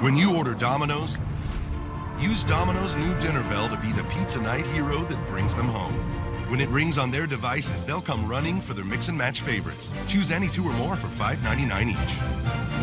When you order Domino's, use Domino's new dinner bell to be the pizza night hero that brings them home. When it rings on their devices, they'll come running for their mix and match favorites. Choose any two or more for $5.99 each.